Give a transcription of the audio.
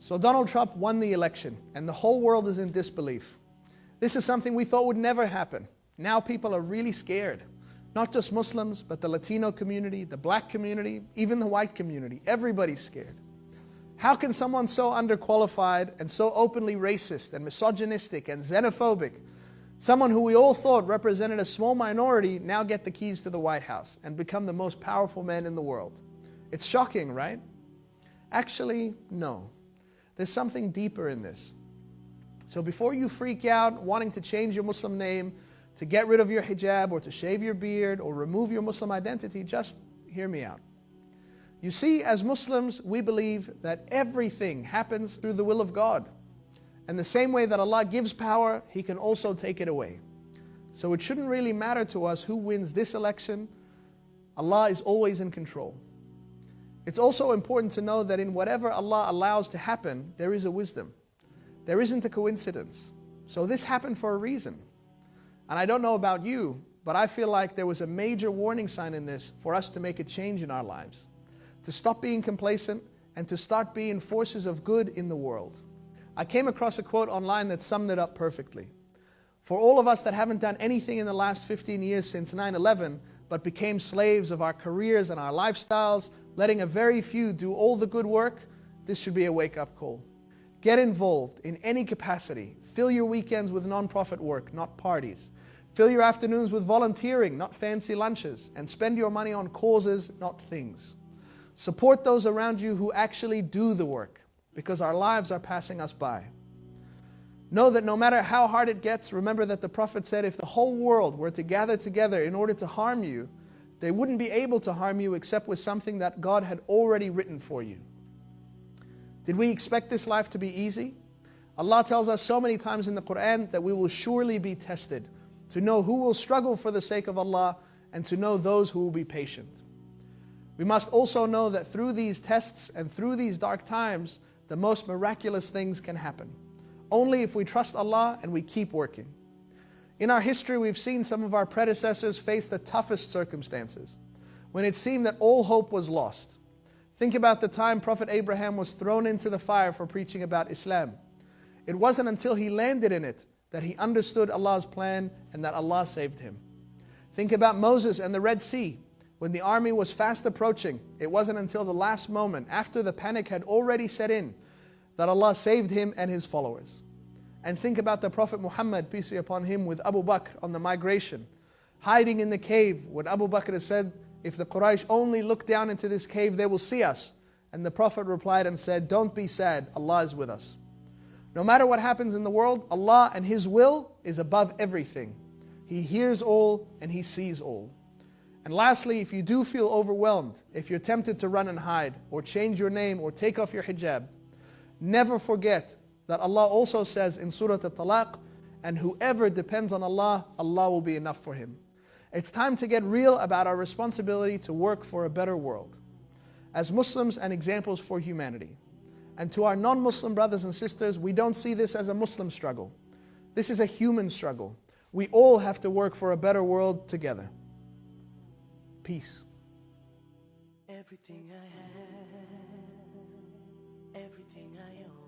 So Donald Trump won the election, and the whole world is in disbelief. This is something we thought would never happen. Now people are really scared. Not just Muslims, but the Latino community, the black community, even the white community. Everybody's scared. How can someone so underqualified and so openly racist and misogynistic and xenophobic, someone who we all thought represented a small minority, now get the keys to the White House and become the most powerful man in the world? It's shocking, right? Actually, no. There's something deeper in this. So before you freak out wanting to change your Muslim name, to get rid of your hijab, or to shave your beard, or remove your Muslim identity, just hear me out. You see, as Muslims, we believe that everything happens through the will of God. And the same way that Allah gives power, He can also take it away. So it shouldn't really matter to us who wins this election. Allah is always in control. It's also important to know that in whatever Allah allows to happen, there is a wisdom. There isn't a coincidence. So this happened for a reason. And I don't know about you, but I feel like there was a major warning sign in this for us to make a change in our lives, to stop being complacent and to start being forces of good in the world. I came across a quote online that summed it up perfectly. For all of us that haven't done anything in the last 15 years since 9 11, but became slaves of our careers and our lifestyles, letting a very few do all the good work, this should be a wake up call. Get involved in any capacity. Fill your weekends with non-profit work, not parties. Fill your afternoons with volunteering, not fancy lunches. And spend your money on causes, not things. Support those around you who actually do the work, because our lives are passing us by. Know that no matter how hard it gets, remember that the Prophet said if the whole world were to gather together in order to harm you, they wouldn't be able to harm you except with something that God had already written for you. Did we expect this life to be easy? Allah tells us so many times in the Quran that we will surely be tested, to know who will struggle for the sake of Allah and to know those who will be patient. We must also know that through these tests and through these dark times, the most miraculous things can happen. Only if we trust Allah and we keep working. In our history, we've seen some of our predecessors face the toughest circumstances, when it seemed that all hope was lost. Think about the time Prophet Abraham was thrown into the fire for preaching about Islam. It wasn't until he landed in it that he understood Allah's plan and that Allah saved him. Think about Moses and the Red Sea. When the army was fast approaching, it wasn't until the last moment, after the panic had already set in, that Allah saved him and his followers. And think about the Prophet Muhammad, peace be upon him, with Abu Bakr on the migration, hiding in the cave when Abu Bakr said, If the Quraysh only look down into this cave, they will see us. And the Prophet replied and said, Don't be sad, Allah is with us. No matter what happens in the world, Allah and His will is above everything. He hears all and He sees all. And lastly, if you do feel overwhelmed, if you're tempted to run and hide, or change your name, or take off your hijab, never forget that Allah also says in Surah At-Talaq, and whoever depends on Allah, Allah will be enough for him. It's time to get real about our responsibility to work for a better world. As Muslims and examples for humanity. And to our non-Muslim brothers and sisters, we don't see this as a Muslim struggle. This is a human struggle. We all have to work for a better world together. Peace. Everything I everything I own.